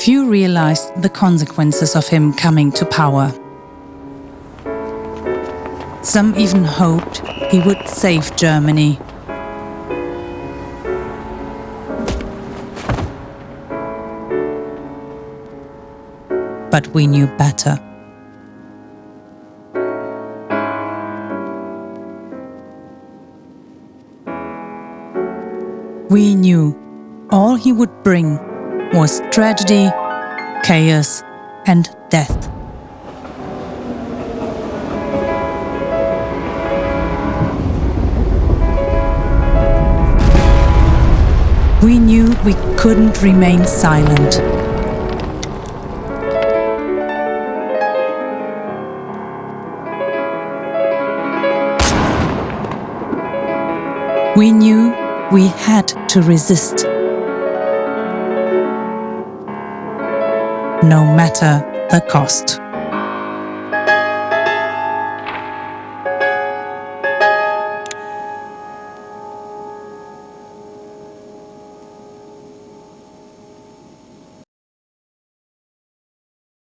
Few realized the consequences of him coming to power. Some even hoped he would save Germany. But we knew better. We knew all he would bring was tragedy, chaos and death. We knew we couldn't remain silent. We knew we had to resist. No matter the cost.